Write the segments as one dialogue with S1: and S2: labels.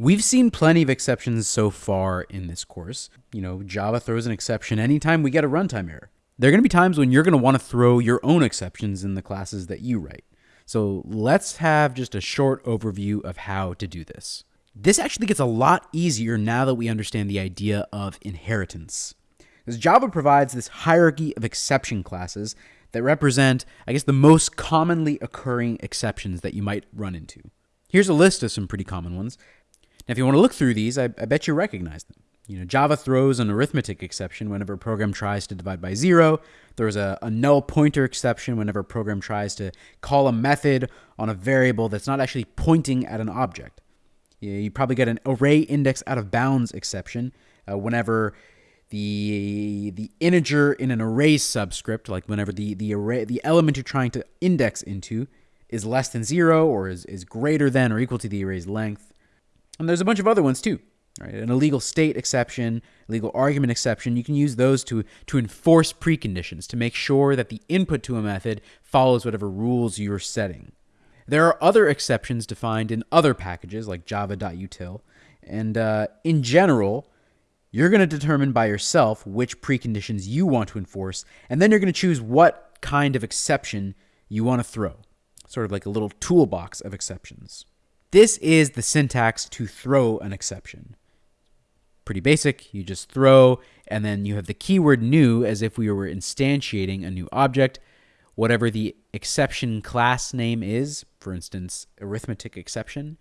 S1: We've seen plenty of exceptions so far in this course. You know, Java throws an exception anytime we get a runtime error. There are going to be times when you're going to want to throw your own exceptions in the classes that you write. So let's have just a short overview of how to do this. This actually gets a lot easier now that we understand the idea of inheritance. Because Java provides this hierarchy of exception classes that represent, I guess, the most commonly occurring exceptions that you might run into. Here's a list of some pretty common ones. Now, if you want to look through these, I, I bet you recognize them. You know, Java throws an arithmetic exception whenever a program tries to divide by zero. There's a, a, null pointer exception whenever a program tries to call a method on a variable that's not actually pointing at an object. You, you probably get an array index out of bounds exception uh, whenever the the integer in an array subscript, like whenever the the array the element you're trying to index into is less than zero or is, is greater than or equal to the array's length. And there's a bunch of other ones too. Right? An illegal state exception, legal argument exception, you can use those to, to enforce preconditions to make sure that the input to a method follows whatever rules you're setting. There are other exceptions defined in other packages like java.util, and uh, in general, you're going to determine by yourself which preconditions you want to enforce, and then you're going to choose what kind of exception you want to throw, sort of like a little toolbox of exceptions. This is the syntax to throw an exception pretty basic. You just throw, and then you have the keyword new as if we were instantiating a new object. Whatever the exception class name is, for instance, arithmetic exception.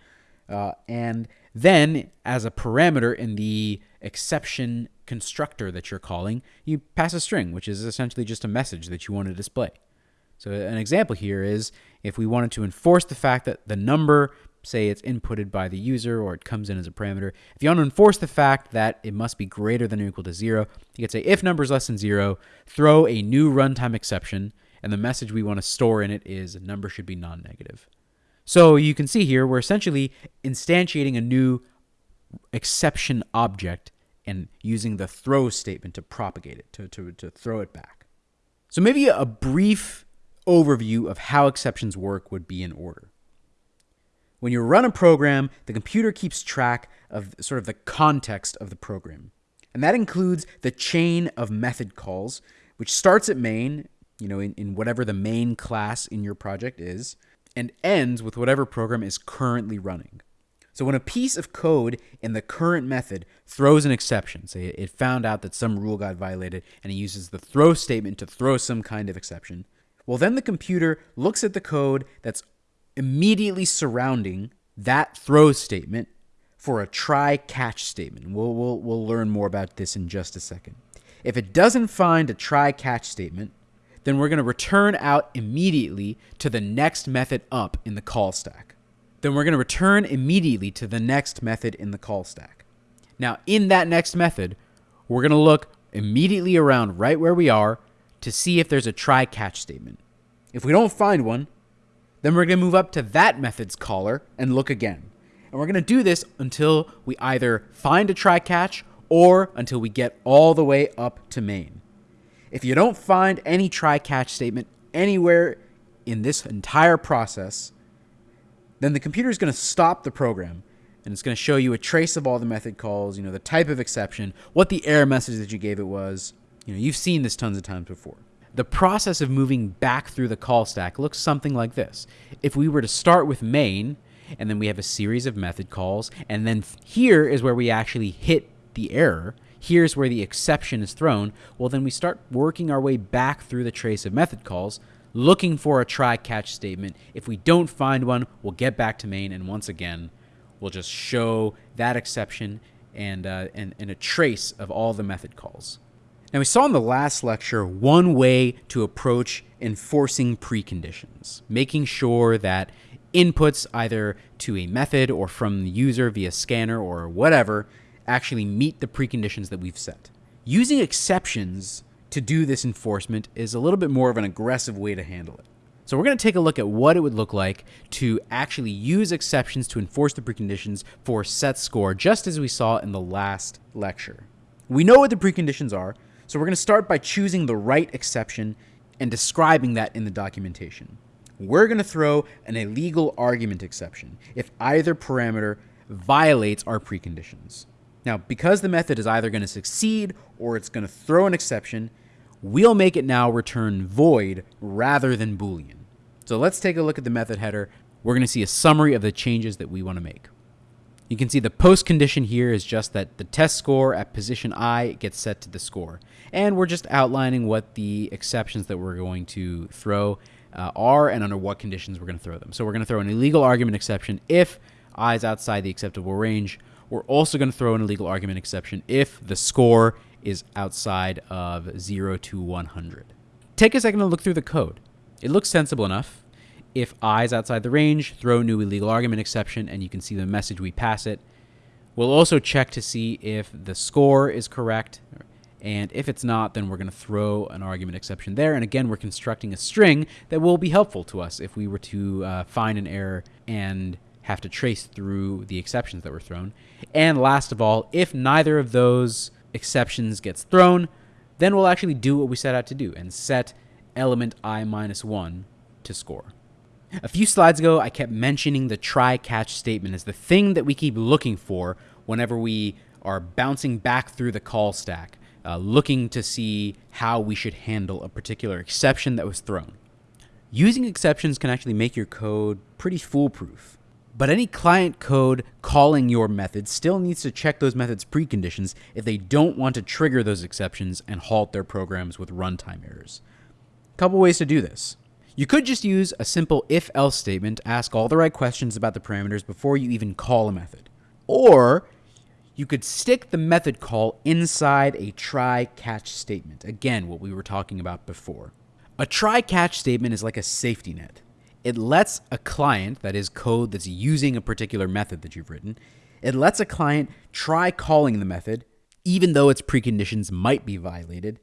S1: Uh, and then, as a parameter in the exception constructor that you're calling, you pass a string, which is essentially just a message that you want to display. So, an example here is if we wanted to enforce the fact that the number say it's inputted by the user or it comes in as a parameter. If you want to enforce the fact that it must be greater than or equal to zero, you could say if number is less than zero, throw a new runtime exception, and the message we want to store in it is number should be non-negative. So you can see here we're essentially instantiating a new exception object and using the throw statement to propagate it, to, to, to throw it back. So maybe a brief overview of how exceptions work would be in order. When you run a program, the computer keeps track of sort of the context of the program. And that includes the chain of method calls, which starts at main, you know, in, in whatever the main class in your project is, and ends with whatever program is currently running. So when a piece of code in the current method throws an exception, say it found out that some rule got violated and it uses the throw statement to throw some kind of exception, well, then the computer looks at the code that's immediately surrounding that throw statement for a try catch statement. We'll, we'll, we'll learn more about this in just a second. If it doesn't find a try catch statement, then we're going to return out immediately to the next method up in the call stack. Then we're going to return immediately to the next method in the call stack. Now, in that next method, we're going to look immediately around right where we are to see if there's a try catch statement. If we don't find one, then we're going to move up to that method's caller and look again. And we're going to do this until we either find a try catch or until we get all the way up to main. If you don't find any try catch statement anywhere in this entire process, then the computer is going to stop the program and it's going to show you a trace of all the method calls, you know, the type of exception, what the error message that you gave it was. You know, you've seen this tons of times before. The process of moving back through the call stack looks something like this. If we were to start with main, and then we have a series of method calls, and then here is where we actually hit the error, here's where the exception is thrown, well, then we start working our way back through the trace of method calls, looking for a try catch statement. If we don't find one, we'll get back to main, and once again, we'll just show that exception and, uh, and, and a trace of all the method calls. Now, we saw in the last lecture one way to approach enforcing preconditions, making sure that inputs either to a method or from the user via scanner or whatever actually meet the preconditions that we've set. Using exceptions to do this enforcement is a little bit more of an aggressive way to handle it. So we're going to take a look at what it would look like to actually use exceptions to enforce the preconditions for set score, just as we saw in the last lecture. We know what the preconditions are, so we're going to start by choosing the right exception and describing that in the documentation. We're going to throw an illegal argument exception if either parameter violates our preconditions. Now, because the method is either going to succeed or it's going to throw an exception, we'll make it now return void rather than Boolean. So let's take a look at the method header. We're going to see a summary of the changes that we want to make. You can see the post condition here is just that the test score at position i gets set to the score. And we're just outlining what the exceptions that we're going to throw uh, are and under what conditions we're going to throw them. So we're going to throw an illegal argument exception if i is outside the acceptable range. We're also going to throw an illegal argument exception if the score is outside of 0 to 100. Take a second to look through the code. It looks sensible enough. If i is outside the range, throw new illegal argument exception, and you can see the message we pass it. We'll also check to see if the score is correct, and if it's not, then we're going to throw an argument exception there. And again, we're constructing a string that will be helpful to us if we were to uh, find an error and have to trace through the exceptions that were thrown. And last of all, if neither of those exceptions gets thrown, then we'll actually do what we set out to do and set element i minus 1 to score. A few slides ago, I kept mentioning the try catch statement as the thing that we keep looking for whenever we are bouncing back through the call stack, uh, looking to see how we should handle a particular exception that was thrown. Using exceptions can actually make your code pretty foolproof. But any client code calling your method still needs to check those methods' preconditions if they don't want to trigger those exceptions and halt their programs with runtime errors. A couple ways to do this. You could just use a simple if else statement to ask all the right questions about the parameters before you even call a method. Or you could stick the method call inside a try catch statement. Again, what we were talking about before. A try catch statement is like a safety net. It lets a client, that is code that's using a particular method that you've written, it lets a client try calling the method even though its preconditions might be violated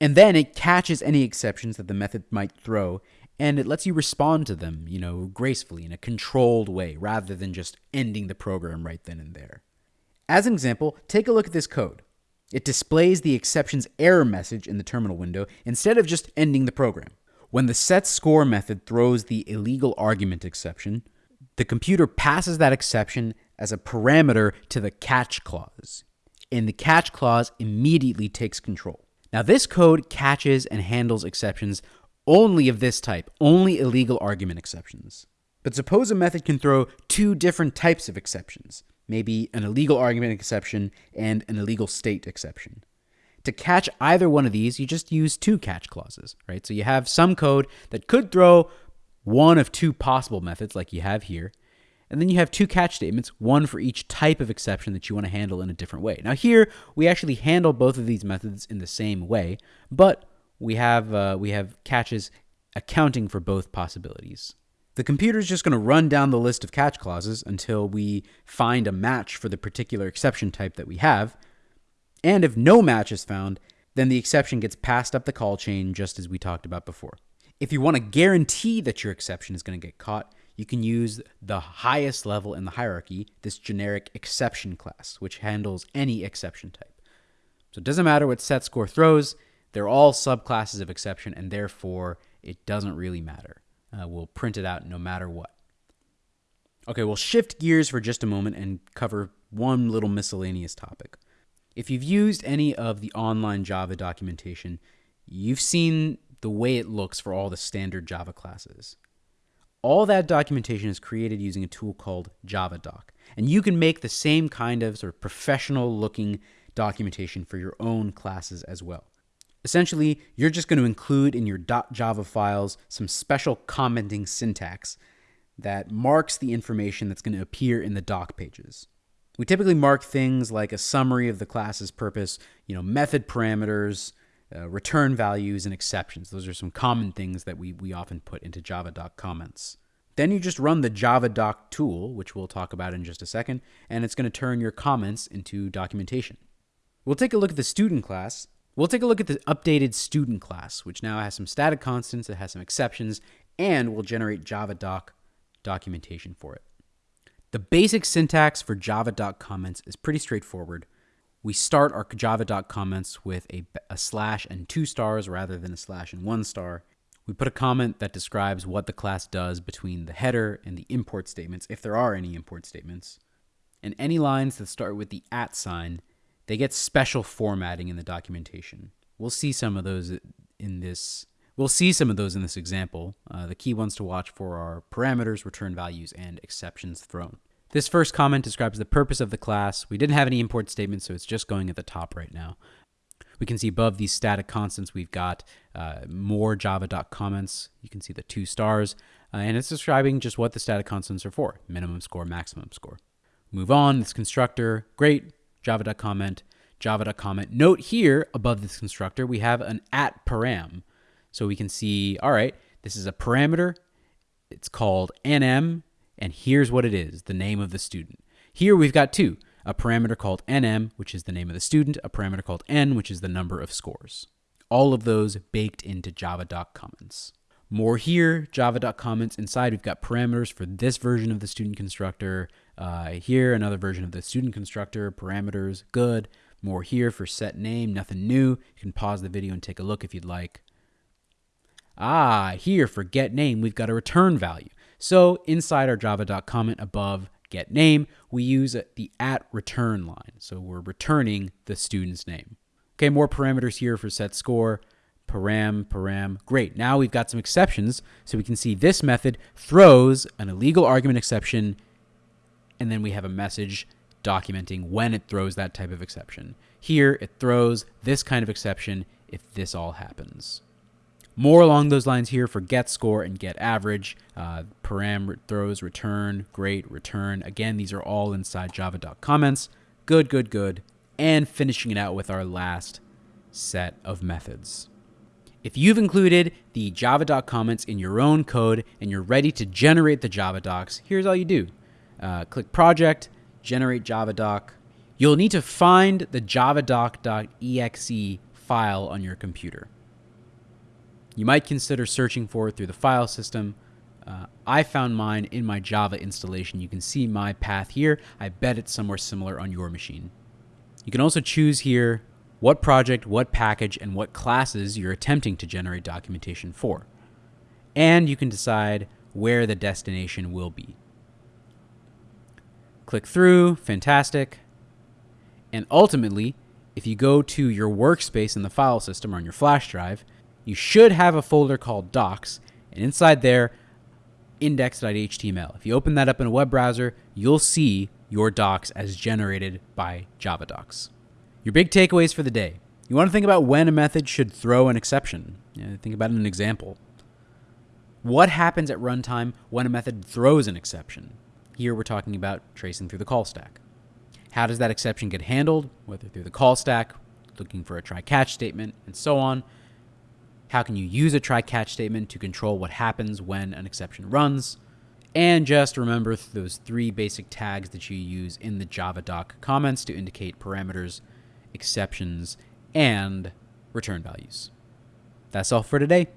S1: and then it catches any exceptions that the method might throw and it lets you respond to them, you know, gracefully in a controlled way rather than just ending the program right then and there. As an example, take a look at this code. It displays the exceptions error message in the terminal window instead of just ending the program. When the set score method throws the illegal argument exception, the computer passes that exception as a parameter to the catch clause, and the catch clause immediately takes control. Now, this code catches and handles exceptions only of this type, only illegal argument exceptions. But suppose a method can throw two different types of exceptions, maybe an illegal argument exception and an illegal state exception. To catch either one of these, you just use two catch clauses, right? So you have some code that could throw one of two possible methods, like you have here, and then you have two catch statements, one for each type of exception that you want to handle in a different way. Now here, we actually handle both of these methods in the same way, but we have, uh, we have catches accounting for both possibilities. The computer is just going to run down the list of catch clauses until we find a match for the particular exception type that we have. And if no match is found, then the exception gets passed up the call chain just as we talked about before. If you want to guarantee that your exception is going to get caught, you can use the highest level in the hierarchy, this generic exception class, which handles any exception type. So it doesn't matter what set score throws, they're all subclasses of exception, and therefore it doesn't really matter. Uh, we'll print it out no matter what. Okay, we'll shift gears for just a moment and cover one little miscellaneous topic. If you've used any of the online Java documentation, you've seen the way it looks for all the standard Java classes. All that documentation is created using a tool called JavaDoc. And you can make the same kind of sort of professional looking documentation for your own classes as well. Essentially, you're just going to include in your .java files some special commenting syntax that marks the information that's going to appear in the doc pages. We typically mark things like a summary of the class's purpose, you know, method parameters, uh, return values, and exceptions. Those are some common things that we, we often put into JavaDoc comments. Then you just run the JavaDoc tool, which we'll talk about in just a second, and it's going to turn your comments into documentation. We'll take a look at the student class. We'll take a look at the updated student class, which now has some static constants, it has some exceptions, and will generate JavaDoc documentation for it. The basic syntax for JavaDoc comments is pretty straightforward we start our java.comments comments with a, a slash and two stars rather than a slash and one star. We put a comment that describes what the class does between the header and the import statements, if there are any import statements. and any lines that start with the at sign, they get special formatting in the documentation. We'll see some of those in this. We'll see some of those in this example. Uh, the key ones to watch for are parameters, return values, and exceptions thrown. This first comment describes the purpose of the class. We didn't have any import statements, so it's just going at the top right now. We can see above these static constants, we've got uh, more JavaDoc comments. You can see the two stars, uh, and it's describing just what the static constants are for, minimum score, maximum score. Move on, this constructor, great, JavaDoc comment, java.comment. Note here above this constructor, we have an at param. So we can see, all right, this is a parameter. It's called nm, and here's what it is, the name of the student. Here we've got two, a parameter called nm, which is the name of the student, a parameter called n, which is the number of scores. All of those baked into JavaDoc comments. More here, JavaDoc comments. Inside, we've got parameters for this version of the student constructor. Uh, here, another version of the student constructor, parameters, good. More here for set name, nothing new. You can pause the video and take a look if you'd like. Ah, here for get name, we've got a return value. So inside our JavaDoc comment above get name, we use the at return line. So we're returning the student's name. Okay, more parameters here for set score, param, param. Great, now we've got some exceptions. So we can see this method throws an illegal argument exception, and then we have a message documenting when it throws that type of exception. Here, it throws this kind of exception if this all happens. More along those lines here for get score and get average. Uh, param throws return, great, return. Again, these are all inside JavaDoc comments. Good, good, good. And finishing it out with our last set of methods. If you've included the JavaDoc comments in your own code and you're ready to generate the Java docs, here's all you do. Uh, click project, generate Java doc. You'll need to find the javadoc.exe file on your computer. You might consider searching for it through the file system. Uh, I found mine in my Java installation. You can see my path here. I bet it's somewhere similar on your machine. You can also choose here what project, what package, and what classes you're attempting to generate documentation for. And you can decide where the destination will be. Click through, fantastic. And ultimately, if you go to your workspace in the file system or on your flash drive, you should have a folder called docs, and inside there, index.html. If you open that up in a web browser, you'll see your docs as generated by JavaDocs. Your big takeaways for the day. You want to think about when a method should throw an exception. think about an example. What happens at runtime when a method throws an exception? Here we're talking about tracing through the call stack. How does that exception get handled, whether through the call stack, looking for a try catch statement, and so on? How can you use a try catch statement to control what happens when an exception runs? And just remember those three basic tags that you use in the Java doc comments to indicate parameters, exceptions, and return values. That's all for today.